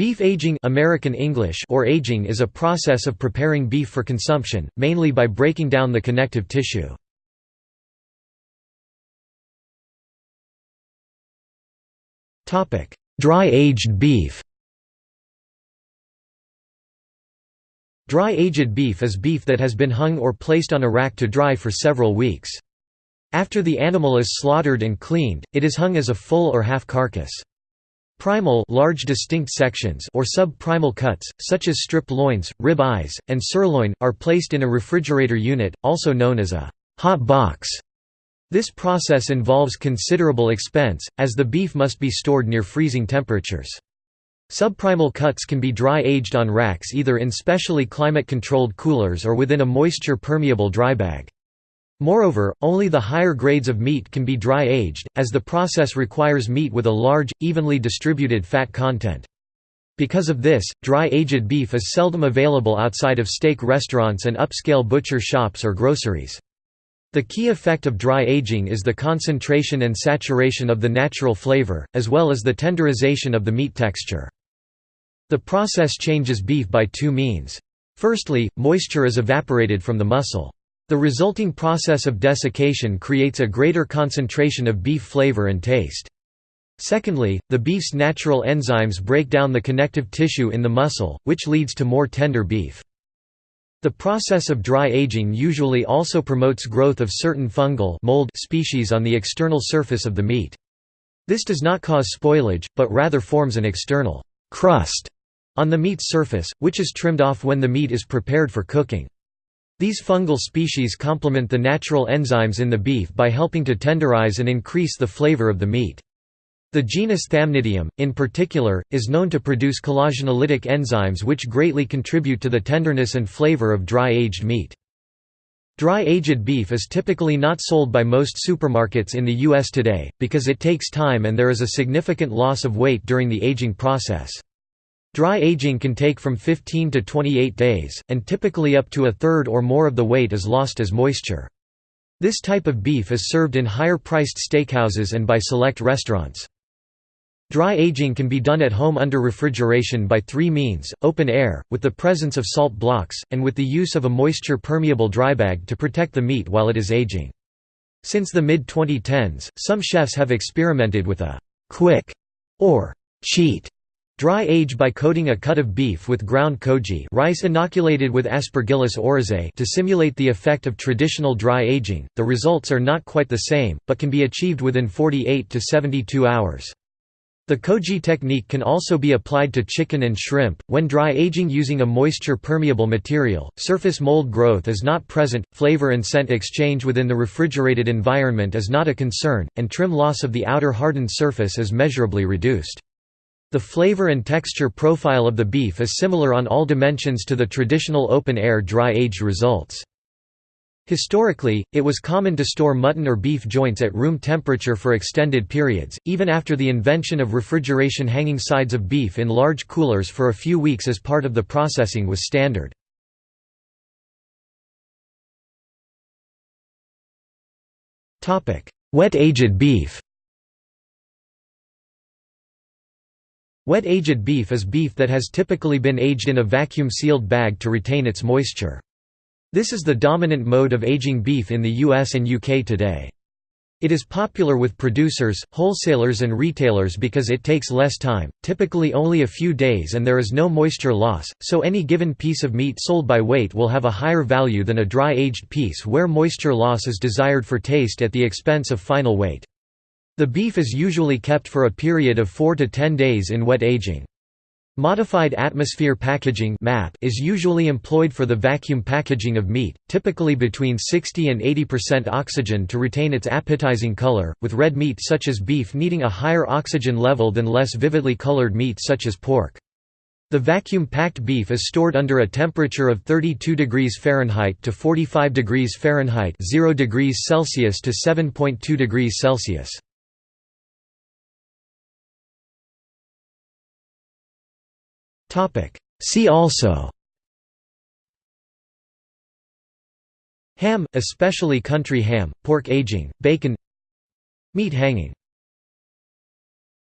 Beef aging American English or aging is a process of preparing beef for consumption, mainly by breaking down the connective tissue. Dry-aged beef Dry-aged beef is beef that has been hung or placed on a rack to dry for several weeks. After the animal is slaughtered and cleaned, it is hung as a full or half carcass. Primal large distinct sections or subprimal cuts, such as strip loins, rib eyes, and sirloin, are placed in a refrigerator unit, also known as a hot box. This process involves considerable expense, as the beef must be stored near freezing temperatures. Subprimal cuts can be dry-aged on racks either in specially climate-controlled coolers or within a moisture-permeable dry bag. Moreover, only the higher grades of meat can be dry-aged, as the process requires meat with a large, evenly distributed fat content. Because of this, dry-aged beef is seldom available outside of steak restaurants and upscale butcher shops or groceries. The key effect of dry aging is the concentration and saturation of the natural flavor, as well as the tenderization of the meat texture. The process changes beef by two means. Firstly, moisture is evaporated from the muscle. The resulting process of desiccation creates a greater concentration of beef flavor and taste. Secondly, the beef's natural enzymes break down the connective tissue in the muscle, which leads to more tender beef. The process of dry aging usually also promotes growth of certain fungal mold species on the external surface of the meat. This does not cause spoilage, but rather forms an external crust on the meat's surface, which is trimmed off when the meat is prepared for cooking. These fungal species complement the natural enzymes in the beef by helping to tenderize and increase the flavor of the meat. The genus Thamnidium, in particular, is known to produce collagenolytic enzymes which greatly contribute to the tenderness and flavor of dry-aged meat. Dry-aged beef is typically not sold by most supermarkets in the U.S. today, because it takes time and there is a significant loss of weight during the aging process. Dry aging can take from 15 to 28 days, and typically up to a third or more of the weight is lost as moisture. This type of beef is served in higher-priced steakhouses and by select restaurants. Dry aging can be done at home under refrigeration by three means, open air, with the presence of salt blocks, and with the use of a moisture-permeable dry bag to protect the meat while it is aging. Since the mid-2010s, some chefs have experimented with a «quick» or «cheat» Dry age by coating a cut of beef with ground koji rice inoculated with Aspergillus oryzae to simulate the effect of traditional dry aging. The results are not quite the same, but can be achieved within 48 to 72 hours. The koji technique can also be applied to chicken and shrimp. When dry aging using a moisture permeable material, surface mold growth is not present, flavor and scent exchange within the refrigerated environment is not a concern, and trim loss of the outer hardened surface is measurably reduced. The flavor and texture profile of the beef is similar on all dimensions to the traditional open-air dry-aged results. Historically, it was common to store mutton or beef joints at room temperature for extended periods, even after the invention of refrigeration hanging sides of beef in large coolers for a few weeks as part of the processing was standard. Wet-aged beef Wet-aged beef is beef that has typically been aged in a vacuum-sealed bag to retain its moisture. This is the dominant mode of aging beef in the US and UK today. It is popular with producers, wholesalers and retailers because it takes less time, typically only a few days and there is no moisture loss, so any given piece of meat sold by weight will have a higher value than a dry-aged piece where moisture loss is desired for taste at the expense of final weight. The beef is usually kept for a period of 4 to 10 days in wet aging. Modified atmosphere packaging is usually employed for the vacuum packaging of meat, typically between 60 and 80% oxygen to retain its appetizing color, with red meat such as beef needing a higher oxygen level than less vividly colored meat such as pork. The vacuum-packed beef is stored under a temperature of 32 degrees Fahrenheit to 45 degrees Fahrenheit 0 degrees Celsius to 7.2 degrees Celsius. See also. Ham, especially country ham, pork aging, bacon. Meat hanging